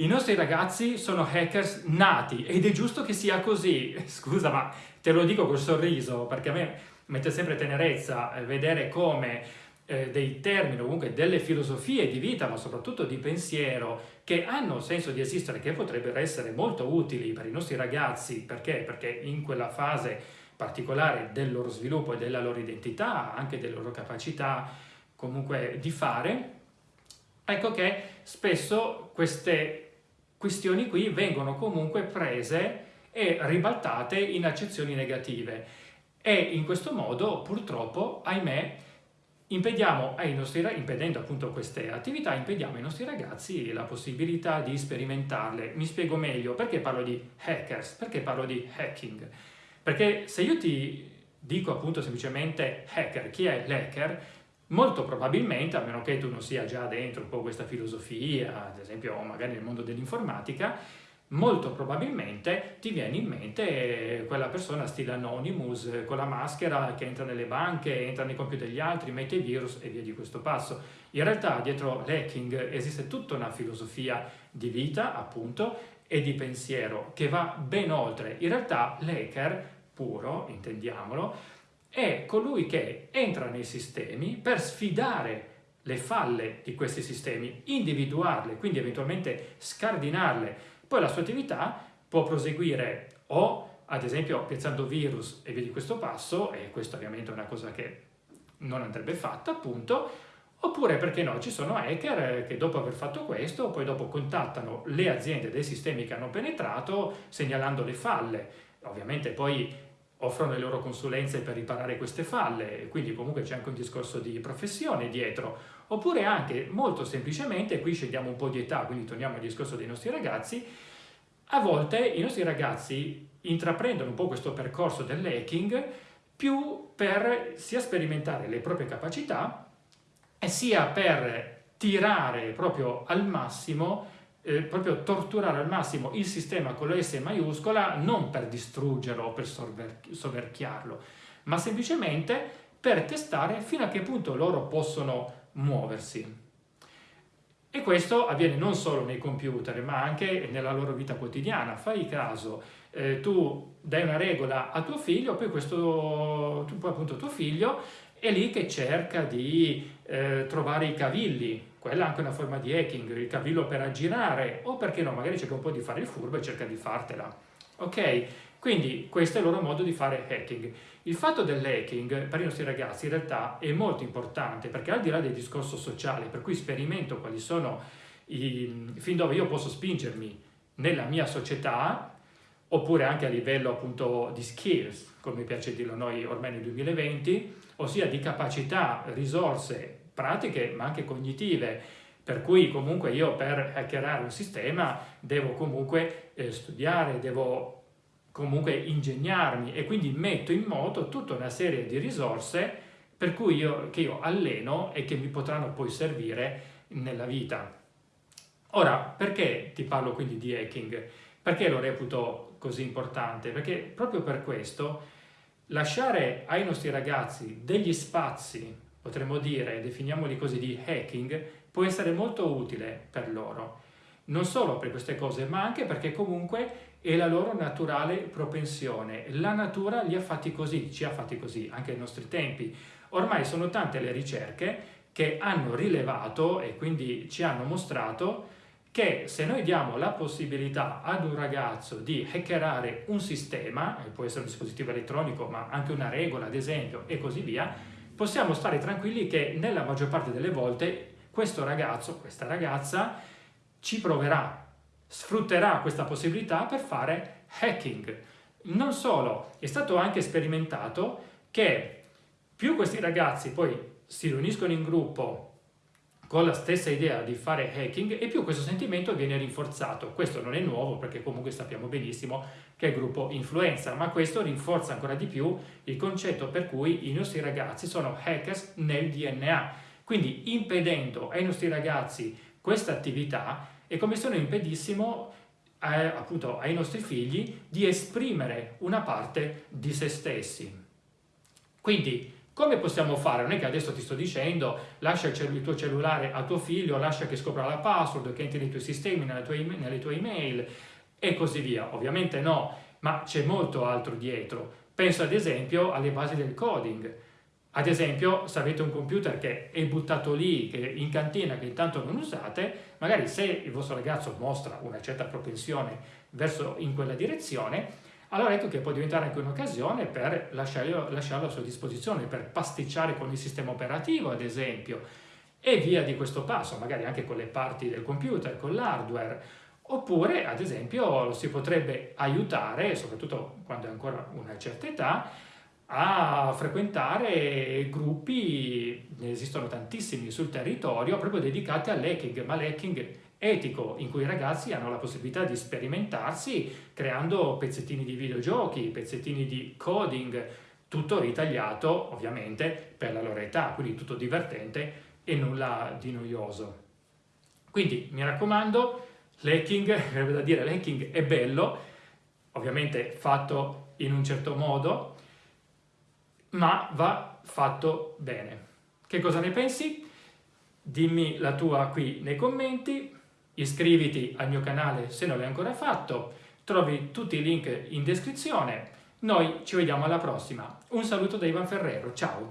I nostri ragazzi sono hackers nati ed è giusto che sia così. Scusa, ma te lo dico col sorriso, perché a me mette sempre tenerezza eh, vedere come eh, dei termini, comunque delle filosofie di vita, ma soprattutto di pensiero, che hanno senso di esistere, che potrebbero essere molto utili per i nostri ragazzi, perché? Perché in quella fase particolare del loro sviluppo e della loro identità, anche delle loro capacità comunque di fare, ecco che spesso queste questioni qui vengono comunque prese e ribaltate in accezioni negative e in questo modo purtroppo, ahimè, impediamo ai nostri, impedendo appunto queste attività, impediamo ai nostri ragazzi la possibilità di sperimentarle. Mi spiego meglio, perché parlo di hackers? Perché parlo di hacking? Perché se io ti dico appunto semplicemente hacker, chi è l'hacker? Molto probabilmente, a meno che tu non sia già dentro un po' questa filosofia, ad esempio magari nel mondo dell'informatica, molto probabilmente ti viene in mente quella persona stile Anonymous con la maschera che entra nelle banche, entra nei computer degli altri, mette i virus e via di questo passo. In realtà dietro l'hacking esiste tutta una filosofia di vita, appunto, e di pensiero che va ben oltre. In realtà l'hacker puro, intendiamolo, è colui che entra nei sistemi per sfidare le falle di questi sistemi, individuarle, quindi eventualmente scardinarle. Poi la sua attività può proseguire o ad esempio piazzando virus e via di questo passo, e questo ovviamente è una cosa che non andrebbe fatta appunto, oppure perché no, ci sono hacker che dopo aver fatto questo poi dopo contattano le aziende dei sistemi che hanno penetrato segnalando le falle. Ovviamente poi offrono le loro consulenze per riparare queste falle, quindi comunque c'è anche un discorso di professione dietro, oppure anche molto semplicemente, qui scendiamo un po' di età, quindi torniamo al discorso dei nostri ragazzi, a volte i nostri ragazzi intraprendono un po' questo percorso dell'hacking più per sia sperimentare le proprie capacità sia per tirare proprio al massimo eh, proprio torturare al massimo il sistema con la S maiuscola non per distruggerlo o per soverchiarlo, ma semplicemente per testare fino a che punto loro possono muoversi. E questo avviene non solo nei computer, ma anche nella loro vita quotidiana. Fai caso, eh, tu dai una regola a tuo figlio, poi questo, poi appunto tuo figlio è lì che cerca di eh, trovare i cavilli, quella è anche una forma di hacking, il cavillo per aggirare, o perché no, magari cerca un po' di fare il furbo e cerca di fartela. Ok? Quindi questo è il loro modo di fare hacking. Il fatto dell'hacking per i nostri ragazzi in realtà è molto importante perché al di là del discorso sociale, per cui sperimento quali sono i, fin dove io posso spingermi nella mia società, oppure anche a livello appunto di skills, come piace dirlo noi ormai nel 2020, ossia di capacità, risorse pratiche ma anche cognitive, per cui comunque io per hackerare un sistema devo comunque eh, studiare, devo comunque ingegnarmi e quindi metto in moto tutta una serie di risorse per cui io, che io alleno e che mi potranno poi servire nella vita. Ora, perché ti parlo quindi di hacking? Perché lo reputo così importante? Perché proprio per questo lasciare ai nostri ragazzi degli spazi potremmo dire, definiamoli così, di hacking, può essere molto utile per loro. Non solo per queste cose, ma anche perché comunque è la loro naturale propensione. La natura li ha fatti così, ci ha fatti così, anche ai nostri tempi. Ormai sono tante le ricerche che hanno rilevato e quindi ci hanno mostrato che se noi diamo la possibilità ad un ragazzo di hackerare un sistema, può essere un dispositivo elettronico ma anche una regola ad esempio e così via, possiamo stare tranquilli che nella maggior parte delle volte questo ragazzo, questa ragazza, ci proverà, sfrutterà questa possibilità per fare hacking. Non solo, è stato anche sperimentato che più questi ragazzi poi si riuniscono in gruppo con la stessa idea di fare hacking e più questo sentimento viene rinforzato. Questo non è nuovo perché comunque sappiamo benissimo che il gruppo influenza, ma questo rinforza ancora di più il concetto per cui i nostri ragazzi sono hackers nel DNA. Quindi impedendo ai nostri ragazzi questa attività è come se noi impedissimo eh, appunto ai nostri figli di esprimere una parte di se stessi. Quindi Come possiamo fare? Non è che adesso ti sto dicendo lascia il, tuo cellulare a tuo figlio, lascia che scopra la password, che entri nei tuoi sistemi, nelle tue, nelle tue email e così via. Ovviamente no, ma c'è molto altro dietro. Penso ad esempio alle basi del coding. Ad esempio, se avete un computer che è buttato lì, in cantina, che intanto non usate, magari se il vostro ragazzo mostra una certa propensione verso in quella direzione, allora ecco che può diventare anche un'occasione per lasciarlo, lasciarlo a sua disposizione, per pasticciare con il sistema operativo ad esempio, e via di questo passo, magari anche con le parti del computer, con l'hardware, oppure ad esempio lo si potrebbe aiutare, soprattutto quando è ancora una certa età, a frequentare gruppi, ne esistono tantissimi sul territorio, proprio dedicati all'hacking, ma l'hacking etico in cui i ragazzi hanno la possibilità di sperimentarsi creando pezzettini di videogiochi, pezzettini di coding, tutto ritagliato ovviamente per la loro età, quindi tutto divertente e nulla di noioso. Quindi mi raccomando, l'hacking, da dire l'hacking è bello, ovviamente fatto in un certo modo, ma va fatto bene. Che cosa ne pensi? Dimmi la tua qui nei commenti, iscriviti al mio canale se non l'hai ancora fatto, trovi tutti i link in descrizione. Noi ci vediamo alla prossima. Un saluto da Ivan Ferrero, ciao!